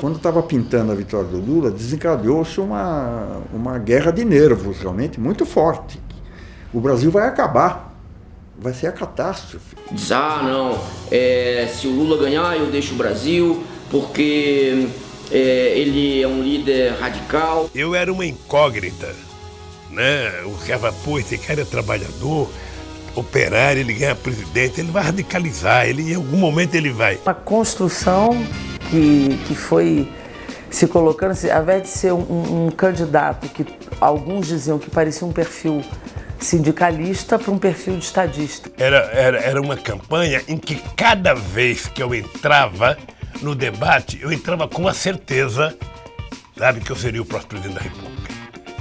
Quando estava pintando a vitória do Lula, desencadeou-se uma, uma guerra de nervos realmente muito forte. O Brasil vai acabar, vai ser a catástrofe. Diz, ah, não, é, se o Lula ganhar eu deixo o Brasil, porque é, ele é um líder radical. Eu era uma incógnita, né? O ficava, pô, esse cara é trabalhador, operário, ele ganha presidente, ele vai radicalizar, ele, em algum momento ele vai. Uma construção que, que foi se colocando, assim, ao invés de ser um, um candidato que alguns diziam que parecia um perfil sindicalista para um perfil de estadista. Era, era, era uma campanha em que cada vez que eu entrava no debate, eu entrava com a certeza, sabe, que eu seria o próximo presidente da República.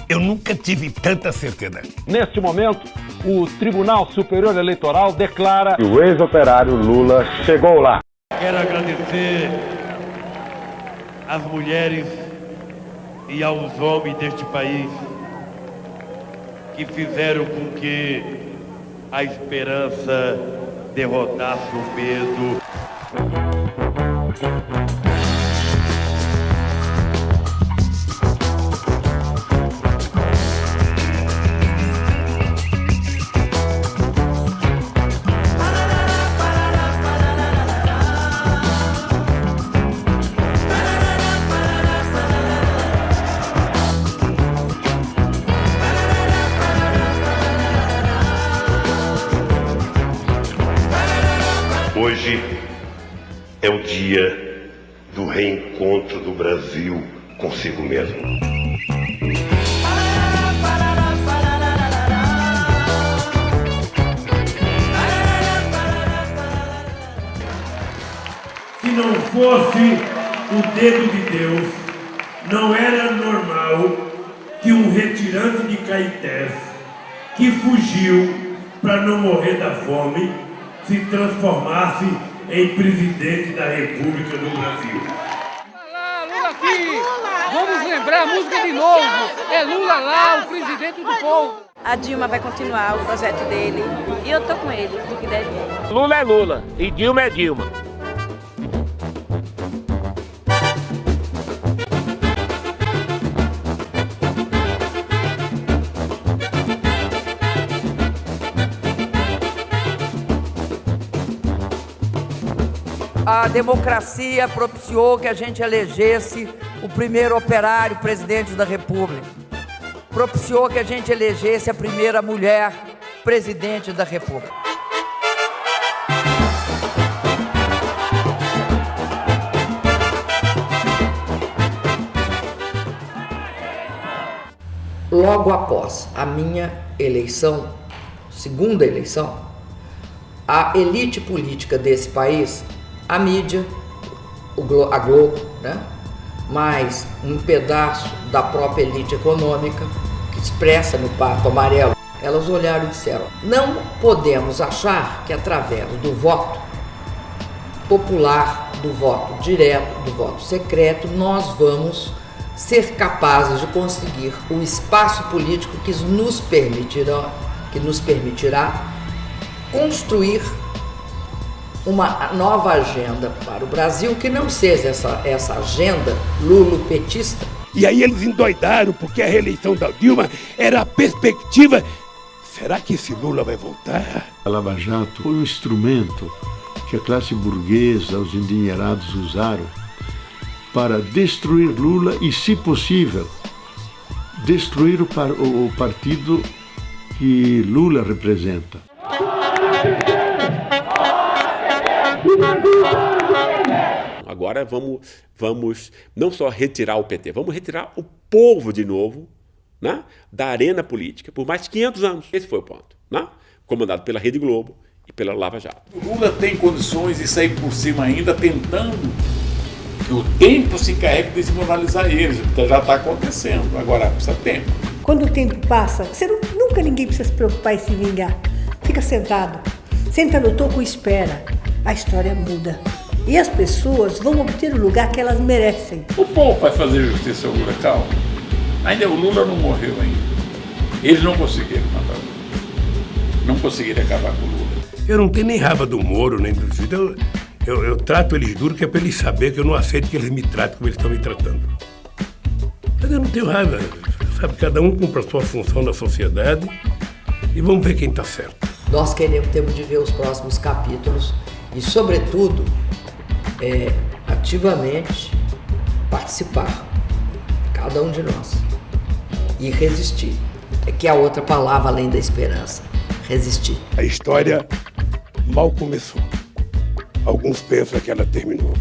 Eu nunca tive tanta certeza. Neste momento, o Tribunal Superior Eleitoral declara que o ex-operário Lula chegou lá. Quero agradecer às mulheres e aos homens deste país que fizeram com que a esperança derrotasse o medo. Hoje é o dia do reencontro do Brasil consigo mesmo. Se não fosse o dedo de Deus, não era normal que um retirante de Caetés, que fugiu para não morrer da fome, se transformasse em presidente da República do Brasil. Lá, Lula aqui! Vamos lembrar a música de novo! É Lula lá, o presidente do povo! A Dilma vai continuar o projeto dele e eu tô com ele, do que deve. Lula é Lula e Dilma é Dilma. A democracia propiciou que a gente elegesse o primeiro operário presidente da República. Propiciou que a gente elegesse a primeira mulher presidente da República. Logo após a minha eleição, segunda eleição, a elite política desse país a mídia, a Globo, né? mais um pedaço da própria elite econômica, que expressa no Pato Amarelo, elas olharam e disseram: não podemos achar que através do voto popular, do voto direto, do voto secreto, nós vamos ser capazes de conseguir o espaço político que nos permitirá, que nos permitirá construir uma nova agenda para o Brasil que não seja essa, essa agenda lulopetista. E aí eles endoidaram porque a reeleição da Dilma era a perspectiva. Será que esse Lula vai voltar? A Lava Jato foi um instrumento que a classe burguesa, os endinheirados usaram para destruir Lula e, se possível, destruir o, par o partido que Lula representa. Agora vamos, vamos não só retirar o PT, vamos retirar o povo de novo né, da arena política por mais de 500 anos. Esse foi o ponto. Né? Comandado pela Rede Globo e pela Lava Jato. O Lula tem condições de sair por cima ainda tentando que o tempo se encarregue de desmoralizar eles. Então já está acontecendo. Agora precisa tempo. Quando o tempo passa, você não, nunca ninguém precisa se preocupar em se vingar. Fica sentado, senta no toco e espera. A história muda. E as pessoas vão obter o lugar que elas merecem. O povo vai fazer justiça ao Lula, calma. Ainda o Lula não morreu ainda. Eles não conseguiram matar o Lula. Não conseguiram acabar com o Lula. Eu não tenho nem raiva do Moro, nem do Cid. Eu, Eu, eu trato eles duro que é para eles saberem que eu não aceito que eles me tratem como eles estão me tratando. Mas eu não tenho raiva. Sabe, cada um cumpre a sua função na sociedade e vamos ver quem está certo. Nós queremos, temos de ver os próximos capítulos e, sobretudo, é, ativamente participar, cada um de nós, e resistir. É que a outra palavra além da esperança, resistir. A história mal começou. Alguns pensam que ela terminou.